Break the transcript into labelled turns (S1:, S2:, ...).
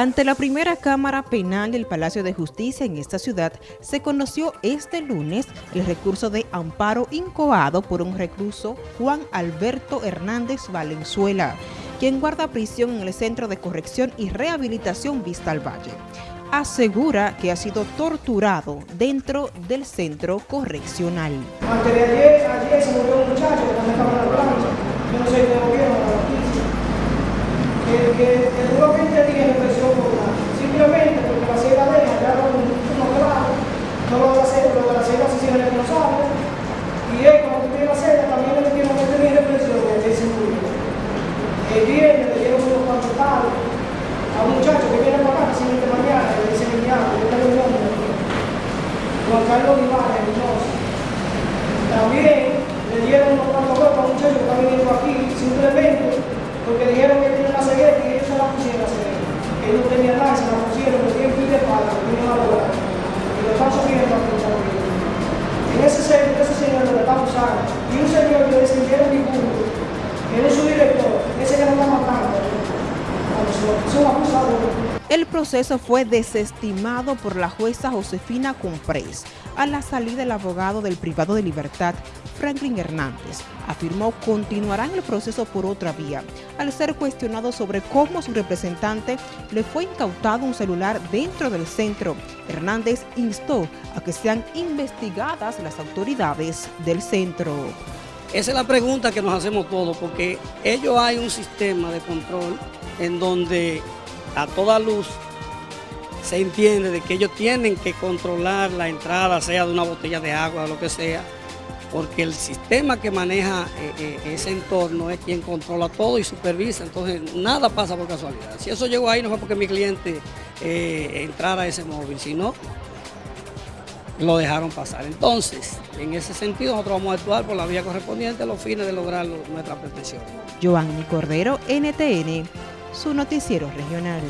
S1: Ante la primera Cámara Penal del Palacio de Justicia en esta ciudad, se conoció este lunes el recurso de amparo incoado por un recluso Juan Alberto Hernández Valenzuela, quien guarda prisión en el Centro de Corrección y Rehabilitación Vista al Valle. Asegura que ha sido torturado dentro del centro correccional.
S2: Antes de ayer, ayer se murió un muchacho que también estaba en la plancha. Yo no sé de gobierno, de la justicia. Que, que, que duró 20 días en prisión por nada. Simplemente porque la ciega de ella ya no, no claro. No lo de la ciega, lo de la ciega se hicieron responsables. Y él, cuando tiene la ciega, también le metieron que tenía de prisión y él se murió. El viernes le dieron unos cuantos palos a un muchacho que viene para acá, siguiente mañana, le dice Emiliano, yo tengo un nombre. Juan Carlos Mendoza. También le dieron unos cuantos golpes a un muchacho que está viniendo aquí, simplemente porque dijeron que tiene la cegueta y ellos se la pusieron la cegueta. Que no tenía nada, se la pusieron, que tienen pie de pala, que tienen una
S1: El proceso fue desestimado por la jueza Josefina Comprés. A la salida del abogado del privado de libertad, Franklin Hernández, afirmó continuarán el proceso por otra vía, al ser cuestionado sobre cómo su representante le fue incautado un celular dentro del centro. Hernández instó a que sean investigadas las autoridades del centro.
S3: Esa es la pregunta que nos hacemos todos, porque ellos hay un sistema de control en donde a toda luz se entiende de que ellos tienen que controlar la entrada, sea de una botella de agua lo que sea, porque el sistema que maneja eh, eh, ese entorno es quien controla todo y supervisa, entonces nada pasa por casualidad. Si eso llegó ahí no fue porque mi cliente eh, entrara a ese móvil, sino lo dejaron pasar. Entonces, en ese sentido nosotros vamos a actuar por la vía correspondiente a los fines de lograr nuestra pretensión.
S1: Giovanni Cordero, NTN, su noticiero regional.